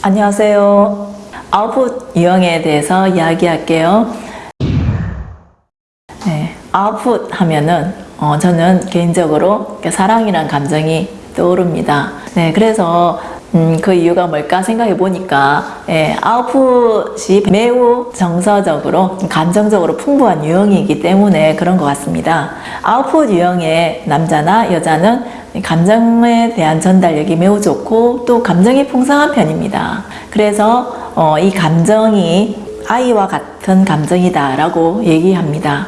안녕하세요. 아웃풋 유형에 대해서 이야기할게요. 네, 아웃풋 하면은 어, 저는 개인적으로 사랑이란 감정이 떠오릅니다. 네, 그래서 음, 그 이유가 뭘까 생각해 보니까 예, 아웃풋이 매우 정서적으로 감정적으로 풍부한 유형이기 때문에 그런 것 같습니다. 아웃풋 유형의 남자나 여자는 감정에 대한 전달력이 매우 좋고 또 감정이 풍성한 편입니다. 그래서 어, 이 감정이 아이와 같은 감정이다 라고 얘기합니다.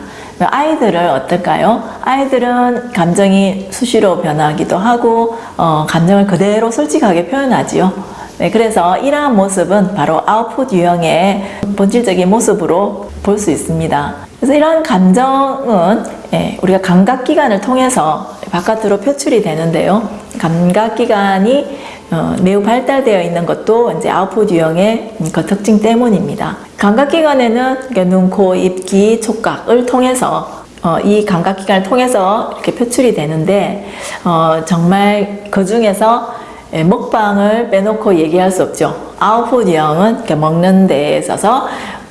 아이들을 어떨까요? 아이들은 감정이 수시로 변하기도 하고 어, 감정을 그대로 솔직하게 표현하지요. 네, 그래서 이러한 모습은 바로 아웃풋 유형의 본질적인 모습으로 볼 수 있습니다. 그래서 이러한 감정은 예, 우리가 감각기관을 통해서 바깥으로 표출이 되는데요. 감각기관이 어, 매우 발달되어 있는 것도 이제 아웃풋 유형의 그 특징 때문입니다. 감각기관에는 눈, 코, 입, 귀, 촉각을 통해서 어, 이 감각기관을 통해서 이렇게 표출이 되는데 어, 정말 그 중에서 예, 먹방을 빼놓고 얘기할 수 없죠. 아웃풋 유형은 먹는 데에 있어서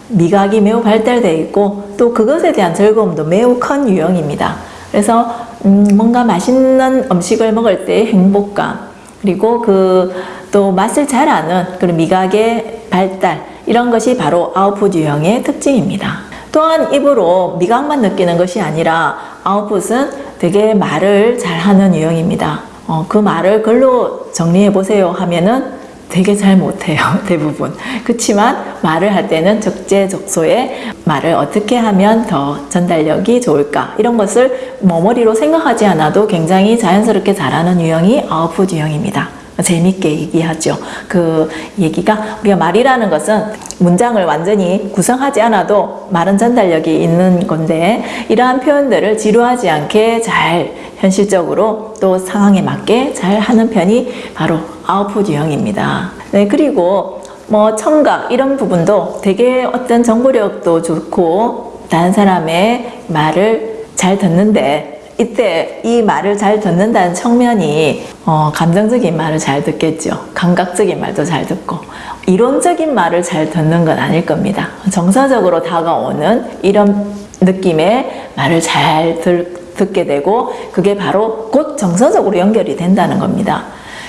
미각이 매우 발달되어 있고 또 그것에 대한 즐거움도 매우 큰 유형입니다. 그래서 음, 뭔가 맛있는 음식을 먹을 때 행복감 그리고 그 또 맛을 잘 아는 그런 미각의 발달 이런 것이 바로 아웃풋 유형의 특징입니다. 또한 입으로 미각만 느끼는 것이 아니라 아웃풋은 되게 말을 잘하는 유형입니다. 어, 그 말을 글로 정리해 보세요 하면은 되게 잘 못해요 대부분. 그렇지만 말을 할 때는 적재적소에 말을 어떻게 하면 더 전달력이 좋을까? 이런 것을 머머리로 생각하지 않아도 굉장히 자연스럽게 잘하는 유형이 아웃풋 유형입니다 재밌게 얘기하죠. 그 얘기가 우리가 말이라는 것은 문장을 완전히 구성하지 않아도 말은 전달력이 있는 건데 이러한 표현들을 지루하지 않게 잘 현실적으로 또 상황에 맞게 잘 하는 편이 바로 아웃풋 유형입니다. 네, 그리고 뭐 청각 이런 부분도 되게 어떤 정보력도 좋고 다른 사람의 말을 잘 듣는데 이때 이 말을 잘 듣는다는 측면이 어, 감정적인 말을 잘 듣겠죠. 감각적인 말도 잘 듣고 이론적인 말을 잘 듣는 건 아닐 겁니다. 정서적으로 다가오는 이런 느낌의 말을 잘 들, 듣게 되고 그게 바로 곧 정서적으로 연결이 된다는 겁니다.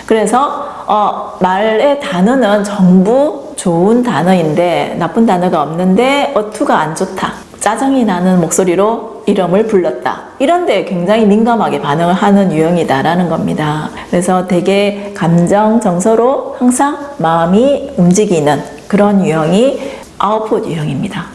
그래서 어, 말의 단어는 전부 좋은 단어인데 나쁜 단어가 없는데 어투가 안 좋다. 짜증이 나는 목소리로 이름을 불렀다. 이런 데 굉장히 민감하게 반응을 하는 유형이다라는 겁니다. 그래서 되게 감정, 정서로 항상 마음이 움직이는 그런 유형이 아웃풋 유형입니다.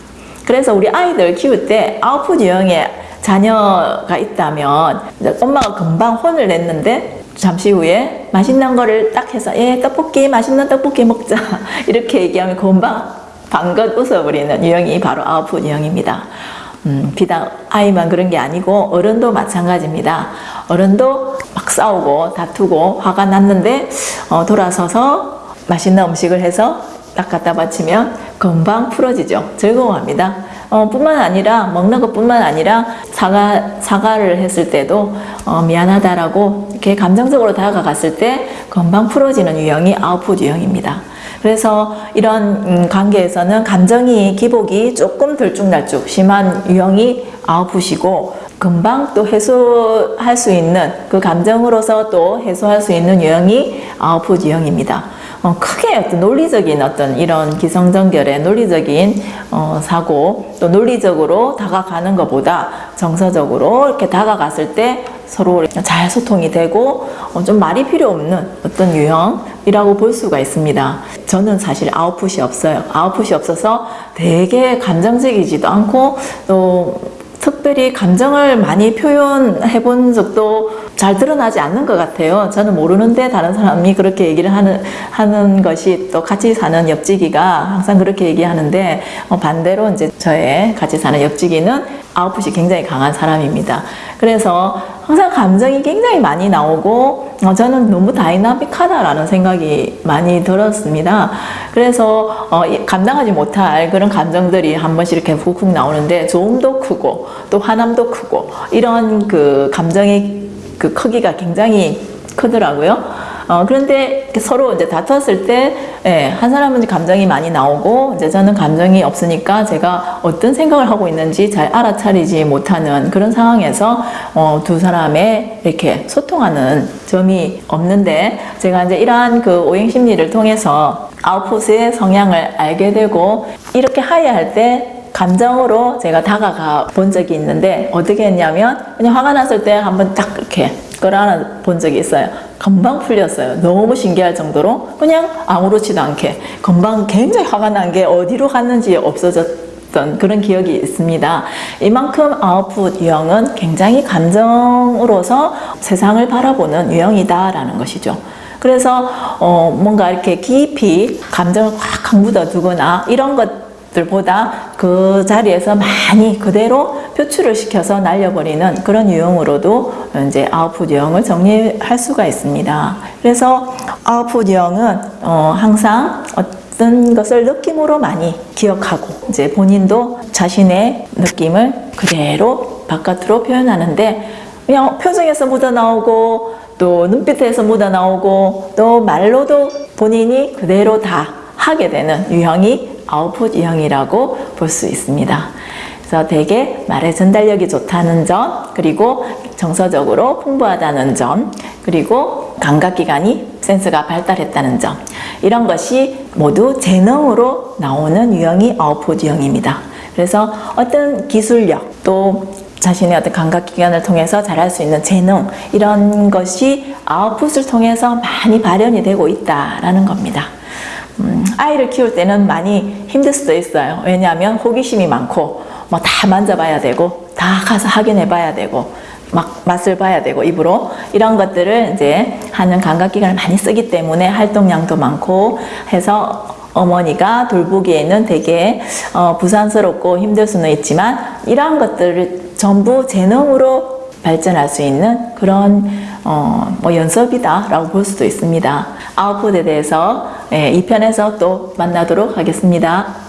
그래서 우리 아이들 키울 때 아웃풋 유형의 자녀가 있다면 엄마가 금방 혼을 냈는데 잠시 후에 맛있는 거를 딱 해서 예 떡볶이 맛있는 떡볶이 먹자 이렇게 얘기하면 금방 방긋 웃어버리는 유형이 바로 아웃풋 유형입니다. 음, 비단 아이만 그런 게 아니고 어른도 마찬가지입니다. 어른도 막 싸우고 다투고 화가 났는데 어, 돌아서서 맛있는 음식을 해서 딱 갖다 바치면 금방 풀어지죠. 즐거워합니다. 어, 뿐만 아니라 먹는 것뿐만 아니라 사과 사과를 했을 때도 어, 미안하다라고 이렇게 감정적으로 다가갔을 때 금방 풀어지는 유형이 아웃풋 유형입니다. 그래서 이런 음, 관계에서는 감정이 기복이 조금 들쭉날쭉 심한 유형이 아웃풋이고 금방 또 해소할 수 있는 그 감정으로서 또 해소할 수 있는 유형이 아웃풋 유형입니다. 어, 크게 어떤 논리적인 어떤 이런 기성전결의 논리적인 어, 사고 또 논리적으로 다가가는 것보다 정서적으로 이렇게 다가갔을 때 서로 잘 소통이 되고 어, 좀 말이 필요 없는 어떤 유형이라고 볼 수가 있습니다. 저는 사실 아웃풋이 없어요. 아웃풋이 없어서 되게 감정적이지도 않고 또 특별히 감정을 많이 표현해 본 적도 잘 드러나지 않는 것 같아요. 저는 모르는데 다른 사람이 그렇게 얘기를 하는, 하는 것이 또 같이 사는 옆지기가 항상 그렇게 얘기하는데 어, 반대로 이제 저의 같이 사는 옆지기는 아웃풋이 굉장히 강한 사람입니다. 그래서 항상 감정이 굉장히 많이 나오고 어, 저는 너무 다이나믹하다라는 생각이 많이 들었습니다. 그래서 어, 감당하지 못할 그런 감정들이 한 번씩 이렇게 훅훅 나오는데 좋음도 크고 또 화남도 크고 이런 그 감정의 그 크기가 굉장히 크더라고요. 어, 그런데 서로 이제 다퉜을 때, 예, 한 사람은 감정이 많이 나오고, 이제 저는 감정이 없으니까 제가 어떤 생각을 하고 있는지 잘 알아차리지 못하는 그런 상황에서, 어, 두 사람의 이렇게 소통하는 점이 없는데, 제가 이제 이러한 그 오행 심리를 통해서 아웃풋의 성향을 알게 되고, 이렇게 하야할 때 감정으로 제가 다가가 본 적이 있는데 어떻게 했냐면 그냥 화가 났을 때 한번 딱 이렇게 끌어안아 본 적이 있어요. 금방 풀렸어요. 너무 신기할 정도로 그냥 아무렇지도 않게 금방 굉장히 화가 난 게 어디로 갔는지 없어졌던 그런 기억이 있습니다. 이만큼 아웃풋 유형은 굉장히 감정으로서 세상을 바라보는 유형이다라는 것이죠. 그래서 어 뭔가 이렇게 깊이 감정을 확 강묻어 두거나 이런 것 들보다 그 자리에서 많이 그대로 표출을 시켜서 날려버리는 그런 유형으로도 이제 아웃풋 유형을 정리할 수가 있습니다. 그래서 아웃풋 유형은 어 항상 어떤 것을 느낌으로 많이 기억하고 이제 본인도 자신의 느낌을 그대로 바깥으로 표현하는데 그냥 표정에서 묻어 나오고 또 눈빛에서 묻어 나오고 또 말로도 본인이 그대로 다 하게 되는 유형이 아웃풋 유형이라고 볼 수 있습니다. 그래서 되게 말의 전달력이 좋다는 점, 그리고 정서적으로 풍부하다는 점, 그리고 감각기관이 센스가 발달했다는 점, 이런 것이 모두 재능으로 나오는 유형이 아웃풋 유형입니다. 그래서 어떤 기술력, 또 자신의 어떤 감각기관을 통해서 잘할 수 있는 재능, 이런 것이 아웃풋을 통해서 많이 발현이 되고 있다라는 겁니다. 음, 아이를 키울 때는 많이 힘들 수도 있어요. 왜냐하면 호기심이 많고 뭐 다 만져봐야 되고 다 가서 확인해 봐야 되고 막 맛을 봐야 되고 입으로 이런 것들을 이제 하는 감각기관을 많이 쓰기 때문에 활동량도 많고 해서 어머니가 돌보기에는 되게 어, 부산스럽고 힘들 수는 있지만 이러한 것들을 전부 재능으로 발전할 수 있는 그런 어, 뭐 연습이다 라고 볼 수도 있습니다. 아웃풋에 대해서 예, 2편에서 또 만나도록 하겠습니다.